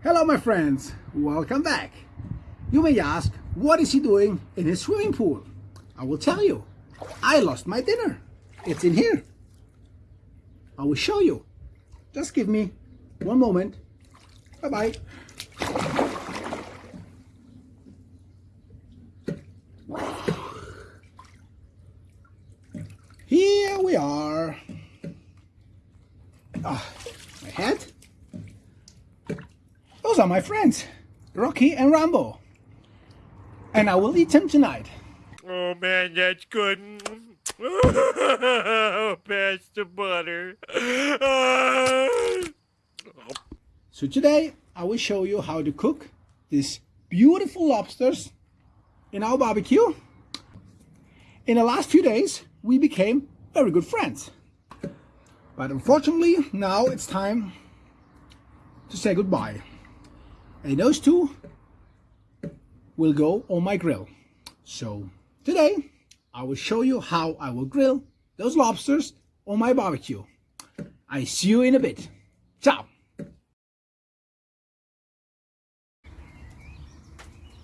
Hello my friends, welcome back. You may ask, what is he doing in his swimming pool? I will tell you. I lost my dinner. It's in here. I will show you. Just give me one moment. Bye-bye. Here we are. Ah, my hat. Those are my friends, Rocky and Rambo. And I will eat them tonight. Oh man, that's good. Oh, Pass the butter. So today I will show you how to cook these beautiful lobsters in our barbecue. In the last few days we became very good friends. But unfortunately now it's time to say goodbye. And those two will go on my grill. So today I will show you how I will grill those lobsters on my barbecue. I see you in a bit. Ciao!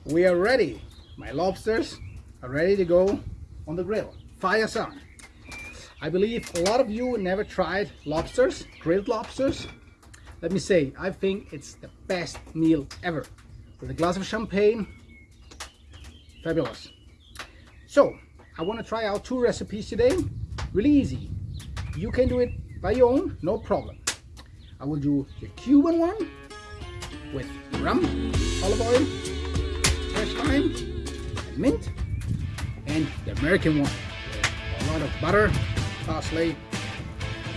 We are ready. My lobsters are ready to go on the grill. Fire's on. I believe a lot of you never tried lobsters, grilled lobsters. Let me say, I think it's the best meal ever. With a glass of champagne, fabulous. So, I want to try out two recipes today. Really easy. You can do it by your own, no problem. I will do the Cuban one with rum, olive oil, fresh thyme, and mint. And the American one a lot of butter, parsley,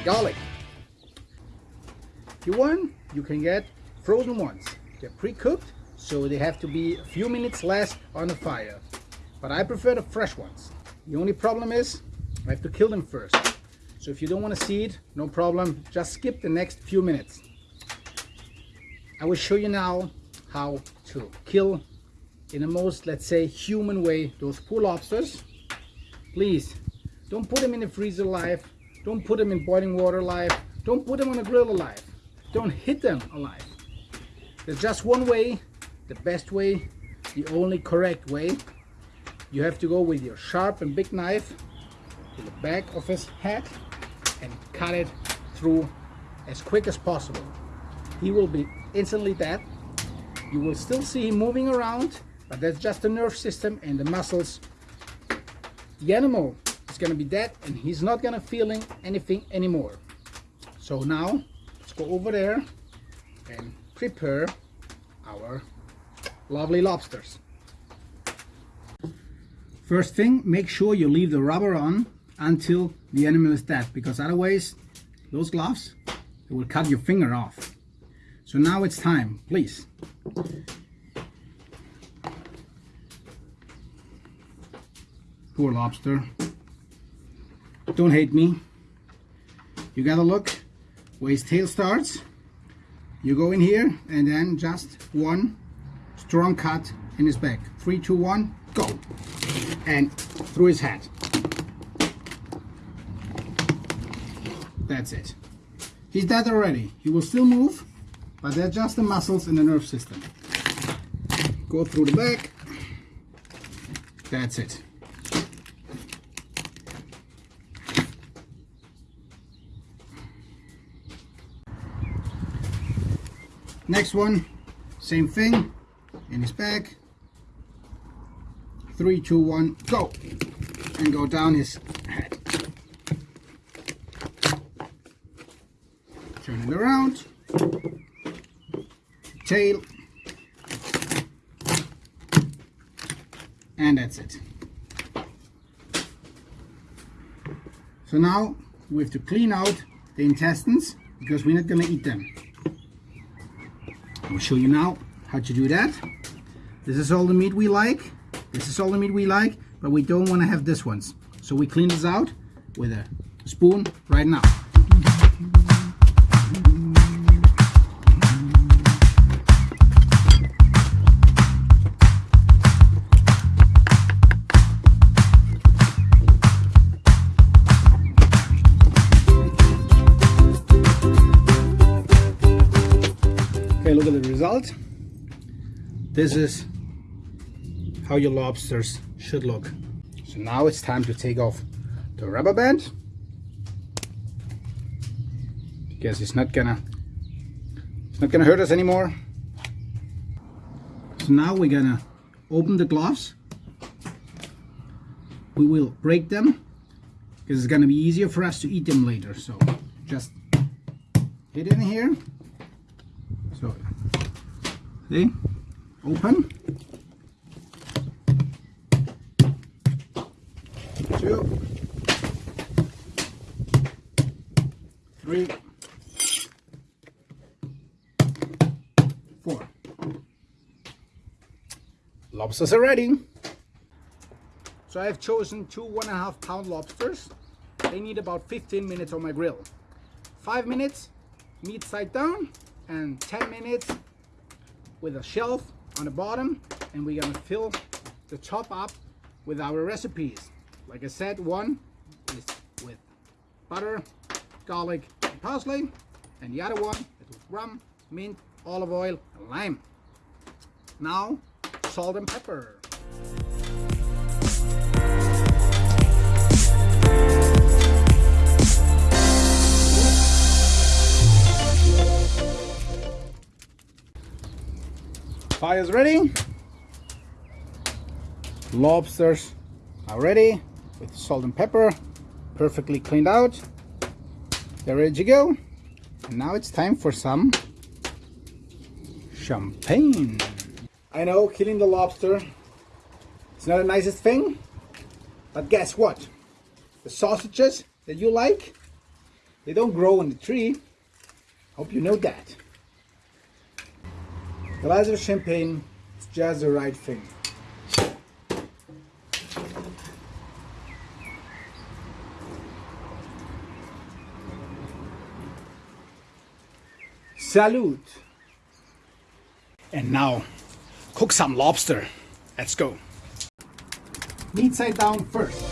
garlic. You want, you can get frozen ones. They're pre-cooked, so they have to be a few minutes less on the fire. But I prefer the fresh ones. The only problem is I have to kill them first. So if you don't want to see it, no problem. Just skip the next few minutes. I will show you now how to kill in the most, let's say, human way those poor lobsters. Please, don't put them in the freezer alive. Don't put them in boiling water alive. Don't put them on a grill alive. Don't hit them alive. There's just one way, the best way, the only correct way. You have to go with your sharp and big knife to the back of his head and cut it through as quick as possible. He will be instantly dead. You will still see him moving around, but that's just the nerve system and the muscles. The animal is going to be dead and he's not going to feeling anything anymore. So now go over there and prepare our lovely lobsters. First thing, make sure you leave the rubber on until the animal is dead because otherwise those gloves they will cut your finger off. So now it's time, please. Poor lobster. Don't hate me. You gotta look where his tail starts. You go in here and then just one strong cut in his back. Three, two, one, go. And through his head. That's it. He's dead already. He will still move, but they're just the muscles in the nerve system. Go through the back. That's it. Next one, same thing, in his bag Three, two, one, go! And go down his head. Turn it around. Tail. And that's it. So now we have to clean out the intestines because we're not going to eat them. I'll show you now how to do that. This is all the meat we like. This is all the meat we like, but we don't want to have this ones. So we clean this out with a spoon right now. This is how your lobsters should look. So now it's time to take off the rubber band because it's not gonna it's not gonna hurt us anymore. So now we're gonna open the gloves. We will break them because it's gonna be easier for us to eat them later. So just hit in here. So see, open. Two, three, four. Lobsters are ready. So I've chosen two one and a half pound lobsters. They need about 15 minutes on my grill. Five minutes, meat side down, and 10 minutes with a shelf on the bottom. And we're gonna fill the top up with our recipes. Like I said, one is with butter, garlic, and parsley, and the other one is with rum, mint, olive oil, and lime. Now, salt and pepper. Fire's ready. Lobsters are ready with salt and pepper, perfectly cleaned out. They're ready to go. And now it's time for some champagne. I know killing the lobster is not the nicest thing, but guess what? The sausages that you like, they don't grow on the tree. Hope you know that. The glass of champagne is just the right thing. Salute! And now, cook some lobster. Let's go. Meat side down first.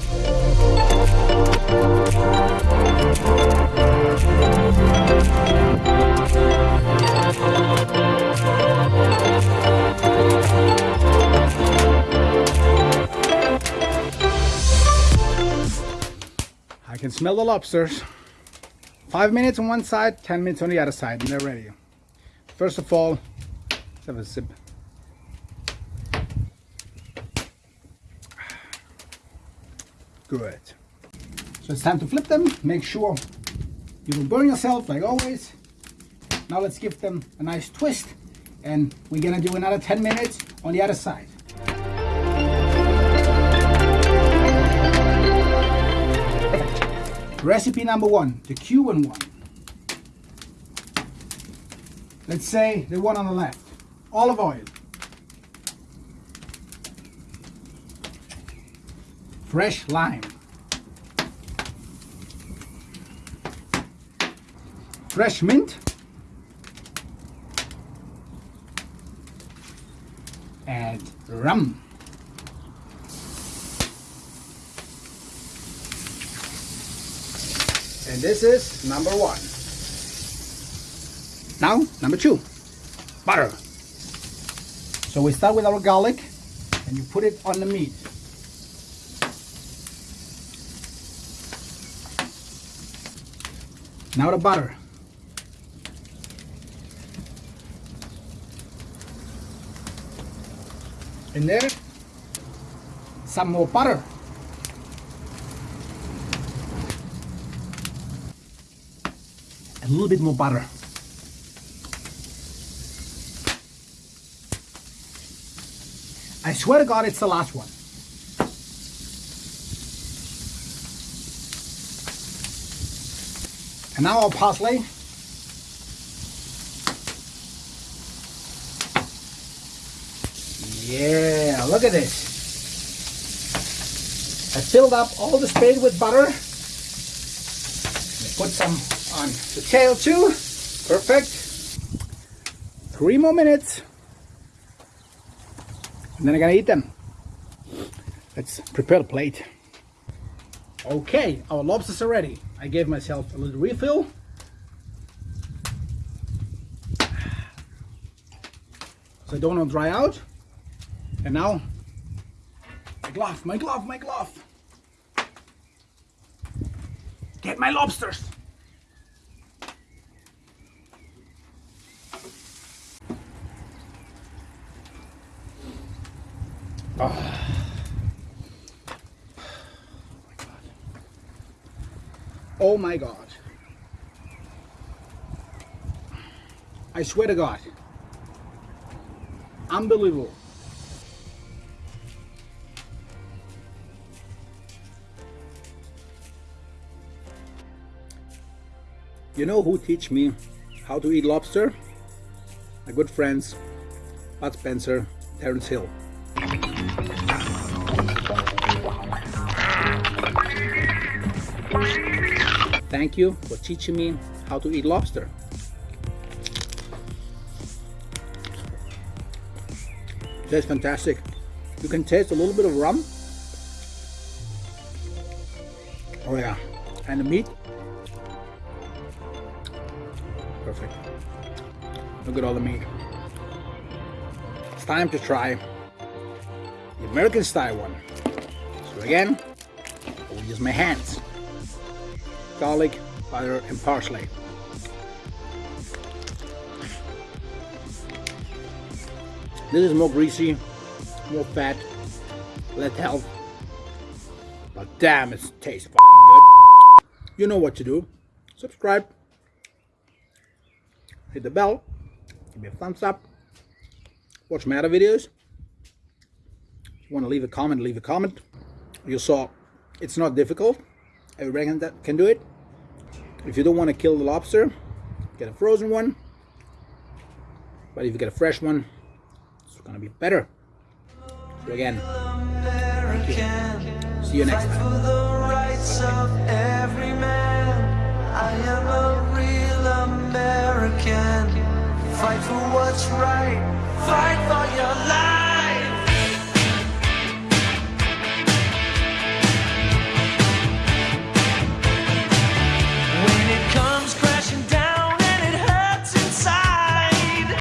Smell the lobsters. Five minutes on one side, 10 minutes on the other side, and they're ready. First of all, let's have a sip. Good. So it's time to flip them. Make sure you don't burn yourself like always. Now let's give them a nice twist and we're gonna do another 10 minutes on the other side. Recipe number one, the Cuban one. Let's say the one on the left. Olive oil. Fresh lime. Fresh mint. And rum. And this is number one. Now, number two, butter. So we start with our garlic and you put it on the meat. Now the butter. And there, some more butter. A little bit more butter. I swear to God, it's the last one. And now our parsley. Yeah, look at this. I filled up all the space with butter. Put some on the tail too. Perfect. Three more minutes. And then I'm gonna eat them. Let's prepare the plate. Okay, our lobsters are ready. I gave myself a little refill. they don't want to dry out. And now, my glove, my glove, my glove. Get my lobsters. Oh. oh my God. I swear to God. Unbelievable. You know who teach me how to eat lobster? My good friends, Bud Spencer, Terence Hill. Thank you for teaching me how to eat lobster. That's fantastic. You can taste a little bit of rum. Oh yeah, and the meat. Perfect. Look at all the meat. It's time to try the American style one. So again, I will use my hands. Garlic, butter and parsley. This is more greasy, more fat, less health. But damn, it tastes fucking good. You know what to do. Subscribe. Hit the bell. Give me a thumbs up. Watch my other videos. If you want to leave a comment, leave a comment. You saw it's not difficult. Everybody can, can do it. If you don't want to kill the lobster, get a frozen one. But if you get a fresh one, it's gonna be better. So again, you. See you next time.